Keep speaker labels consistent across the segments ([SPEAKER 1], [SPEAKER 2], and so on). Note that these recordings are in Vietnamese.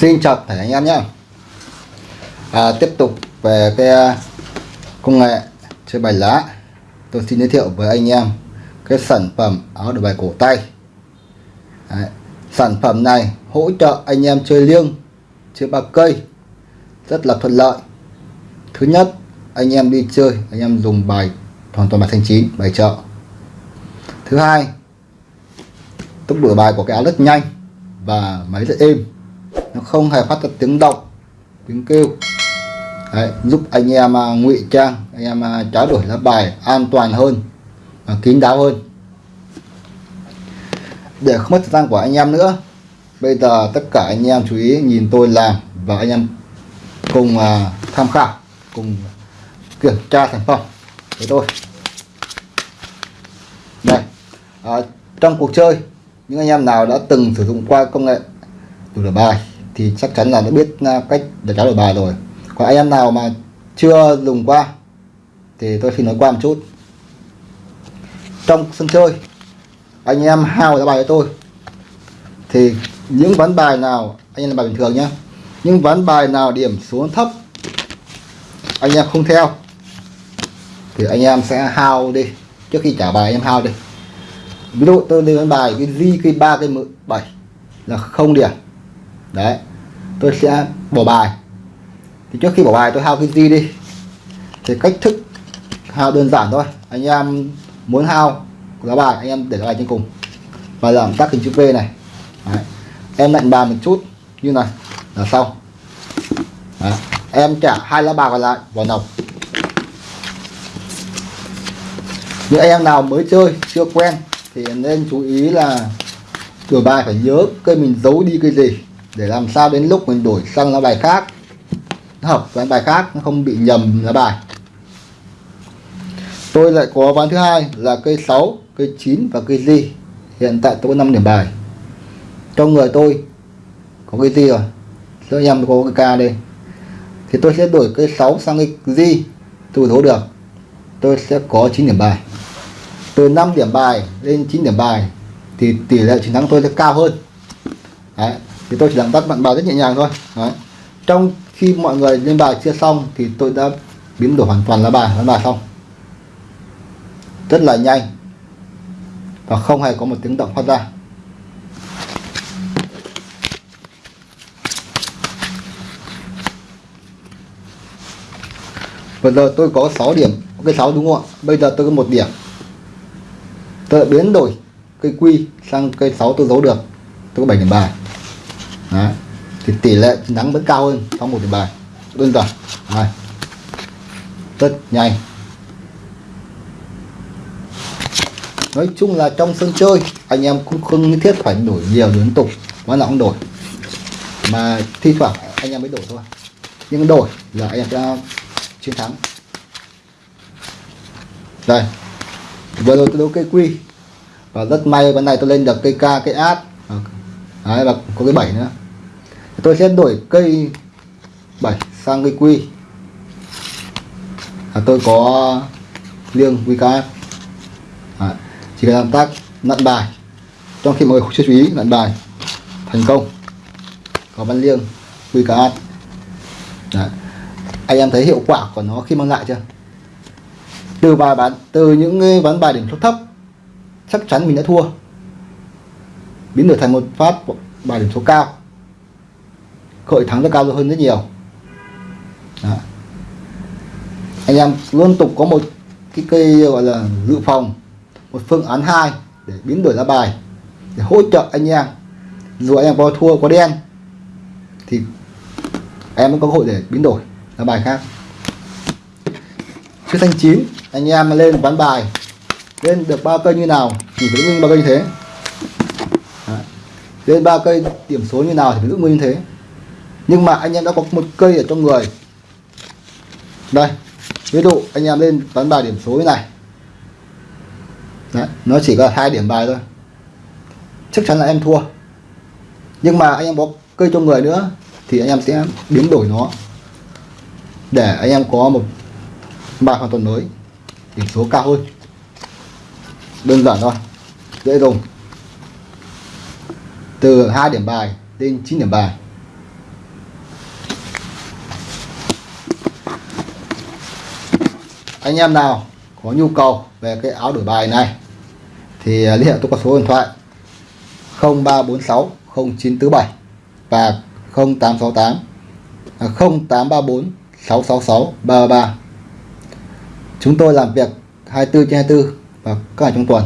[SPEAKER 1] Xin chào thầy anh em nhé. À, Tiếp tục về cái à, công nghệ chơi bài lá. Tôi xin giới thiệu với anh em cái sản phẩm áo đổi bài cổ tay. Đấy. Sản phẩm này hỗ trợ anh em chơi liêng chơi ba cây rất là thuận lợi. Thứ nhất anh em đi chơi anh em dùng bài hoàn toàn bài thanh chín bài chợ Thứ hai tốc độ bài của cái áo rất nhanh và máy rất êm nó không hề phát ra tiếng động tiếng kêu. Đấy, giúp anh em uh, ngụy trang anh em uh, trao đổi lá bài an toàn hơn và kín đáo hơn. Để không mất thời gian của anh em nữa bây giờ tất cả anh em chú ý nhìn tôi làm và anh em cùng à, tham khảo cùng kiểm tra sản phẩm với tôi. Đây à, trong cuộc chơi những anh em nào đã từng sử dụng qua công nghệ đổi bài thì chắc chắn là đã biết à, cách để trả đổi bài rồi. Còn anh em nào mà chưa dùng qua thì tôi xin nói qua một chút. Trong sân chơi, anh em hao ra bài cho tôi. Thì những ván bài nào, anh em là bài bình thường nhé những ván bài nào điểm xuống thấp, anh em không theo, thì anh em sẽ hao đi. Trước khi trả bài, anh em hao đi. Ví dụ tôi lên bài cái di cái ba, cái bảy là không điểm đấy, tôi sẽ bỏ bài. Thì trước khi bỏ bài tôi hao cái gì đi? Thì cách thức hao đơn giản thôi. Anh em muốn hao lá bài, anh em để lá bài trên cùng. Và làm tác hình chữ V này. Đấy. em lạnh bàn một chút. Như này, là xong. Đấy. em trả hai lá bài còn lại vào nòng những anh em nào mới chơi, chưa quen, thì nên chú ý là cửa bài phải nhớ cây mình giấu đi cây gì để làm sao đến lúc mình đổi sang lá bài khác. Nó hợp với bài khác, nó không bị nhầm lá bài. Tôi lại có ván thứ hai là cây 6 cây 9 và cây di. Hiện tại tôi có 5 điểm bài. Trong người tôi, có cây di rồi. Cho anh em có cái ca đây. Thì tôi sẽ đổi cây 6 sang cây di, tôi thấu được. Tôi sẽ có 9 điểm bài. Từ 5 điểm bài lên 9 điểm bài, thì tỷ lệ chiến thắng tôi sẽ cao hơn. Đấy thì tôi chỉ làm tắt bạn bài rất nhẹ nhàng thôi. Đấy. trong khi mọi người lên bài chưa xong thì tôi đã biến đổi hoàn toàn lá bài lá bài xong. Rất là nhanh. Và không hề có một tiếng động phát ra. Vừa giờ tôi có 6 điểm. Cái 6 đúng không ạ? Bây giờ tôi có một điểm. Tôi biến đổi cây quy sang cây 6 tôi giấu được. Tôi có 7 điểm bài. Đấy. thì tỷ lệ chiến thắng vẫn cao hơn trong một điểm bài. Đơn giản. Này. Rất nhanh. Nói chung là trong sân chơi, anh em cũng không nhất thiết phải đổi nhiều liên tục quá là không đổi. Mà thi thoảng anh em mới đổi thôi. Nhưng đổi là anh em sẽ chiến thắng. Đây. Vừa rồi tôi đấu cây quy. Và rất may bên này tôi lên được cây ca, cây át. Đấy, và có cái bảy nữa tôi sẽ đổi cây 7 sang cây quy. À, tôi có liêng VKF à, chỉ cần làm tác nặn bài. Trong khi mọi người chưa chú ý nặn bài thành công. Có bắn liêng VKF Đấy. anh em thấy hiệu quả của nó khi mang lại chưa? Từ bài bán từ những ván bài điểm số thấp chắc chắn mình đã thua. Biến đổi thành một phát bài điểm số cao hội thắng rất cao hơn rất nhiều. Đó. anh em luôn tục có một cái cây, gọi là, dự phòng, một phương án hai để biến đổi ra bài, để hỗ trợ anh em. Dù anh em có thua, có đen, thì em vẫn có cơ hội để biến đổi ra bài khác. Chữ thanh chín, anh em lên ván bài, lên được ba cây như nào thì phải giữ nguyên ba cây như thế. Đấy. lên ba cây điểm số như nào thì phải giữ nguyên như thế nhưng mà anh em đã có một cây ở trong người. Đây ví dụ anh em lên toán bài điểm số như này. Đấy, nó chỉ có hai điểm bài thôi. Chắc chắn là em thua. Nhưng mà anh em có cây trong người nữa thì anh em sẽ biến đổi nó. Để anh em có một bài hoàn toàn mới điểm số cao hơn. Đơn giản thôi dễ dùng. Từ hai điểm bài lên 9 điểm bài. Anh em nào có nhu cầu về cái áo đổi bài này thì à, liên hệ tôi qua số điện thoại 0346 0947 và 0868 à, 0834 666 33 chúng tôi làm việc 24 trên 24 và các ngày trong tuần.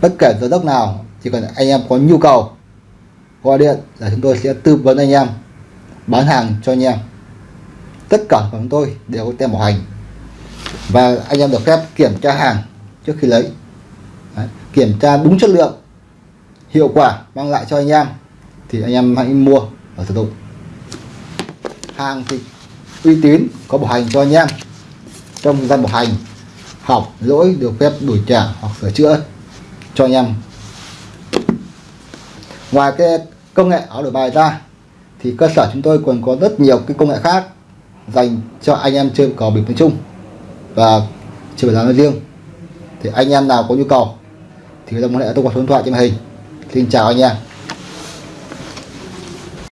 [SPEAKER 1] Bất kể giờ giấc nào chỉ cần anh em có nhu cầu gọi điện là chúng tôi sẽ tư vấn anh em bán hàng cho anh em. Tất cả của chúng tôi đều có tem bảo hành và anh em được phép kiểm tra hàng trước khi lấy. Đấy, kiểm tra đúng chất lượng hiệu quả mang lại cho anh em thì anh em hãy mua và sử dụng. Hàng thì uy tín có bảo hành cho anh em. Trong thời gian bảo hành học lỗi được phép đổi trả hoặc sửa chữa cho anh em. Ngoài cái công nghệ áo đổi bài ra thì cơ sở chúng tôi còn có rất nhiều cái công nghệ khác dành cho anh em chơi cờ bịp nói chung và chơi bài nói riêng, thì anh em nào có nhu cầu thì người ta liên hệ tôi qua số điện thoại trên màn hình. Xin chào anh em.